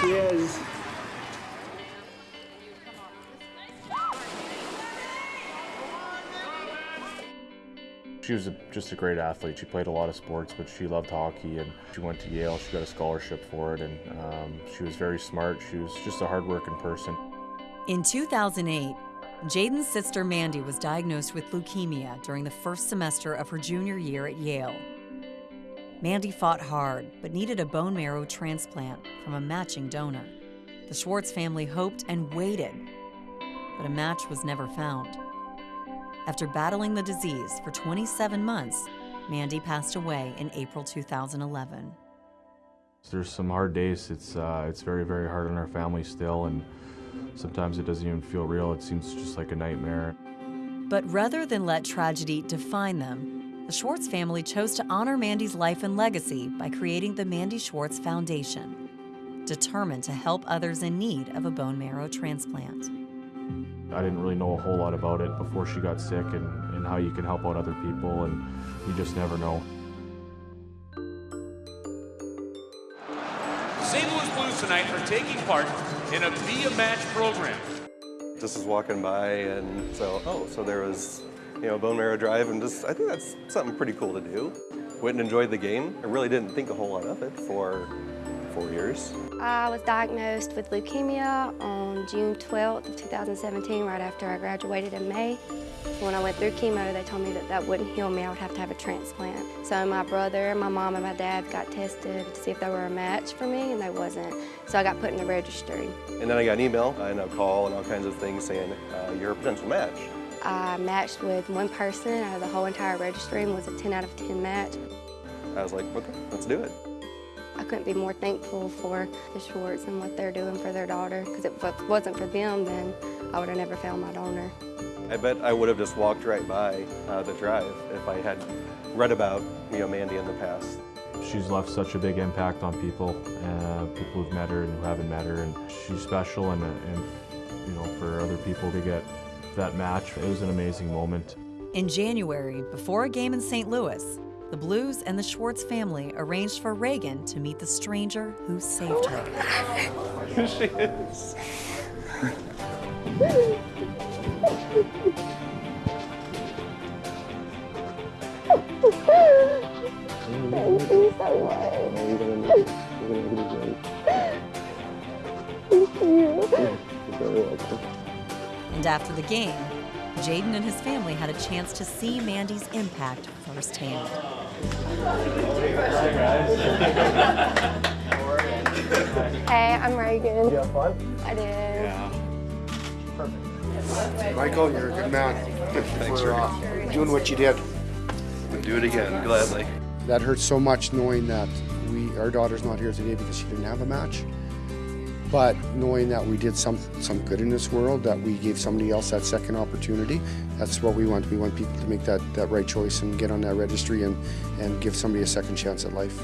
she is. She was a, just a great athlete. She played a lot of sports, but she loved hockey and she went to Yale. She got a scholarship for it and um, she was very smart. She was just a hardworking person. In 2008, Jaden's sister Mandi was diagnosed with leukemia during the first semester of her junior year at Yale. Mandi fought hard, but needed a bone marrow transplant from a matching donor. The Schwartz family hoped and waited, but a match was never found. After battling the disease for 27 months, Mandi passed away in April 2011. There's some hard days. It's, uh, it's very, very hard on our family still, and sometimes it doesn't even feel real. It seems just like a nightmare. But rather than let tragedy define them, the Schwartz family chose to honor Mandi's life and legacy by creating the Mandi Schwartz Foundation, determined to help others in need of a bone marrow transplant. I didn't really know a whole lot about it before she got sick and, and how you can help out other people, and you just never know. St. Louis Blues tonight are taking part in a Be a Match program. Just was walking by and so, oh, so there was, you know, bone marrow drive and just, I think that's something pretty cool to do. Went and enjoyed the game. I really didn't think a whole lot of it for four years. I was diagnosed with leukemia on June 12th of 2017, right after I graduated in May. When I went through chemo, they told me that that wouldn't heal me. I would have to have a transplant. So my brother, my mom, and my dad got tested to see if they were a match for me, and they wasn't. So I got put in the registry. And then I got an email and a call and all kinds of things saying, uh, you're a potential match. I matched with one person out of the whole entire registry and was a 10 out of 10 match. I was like, okay, let's do it. I couldn't be more thankful for the Schwartz and what they're doing for their daughter, because if it wasn't for them, then I would have never found my donor. I bet I would have just walked right by uh, the drive if I had read about, you know, Mandi in the past. She's left such a big impact on people, uh, people who've met her and who haven't met her, and she's special, and, and you know, for other people to get that match, it was an amazing moment. In January, before a game in St. Louis, the Blues and the Schwartz family arranged for Reagan to meet the stranger who saved her. Here she is. Thank you so much. Thank you. And after the game, Jaden and his family had a chance to see Mandi's impact firsthand. Hey, I'm Reagan. You have fun? I did. Yeah. Perfect. Michael, you're a good man. Thanks, for uh, doing what you did. I'll do it again, gladly. That hurts so much knowing that we our daughter's not here today because she didn't have a match. But knowing that we did some some good in this world, that we gave somebody else that second opportunity, that's what we want. We want people to make that, that right choice and get on that registry and, and give somebody a second chance at life.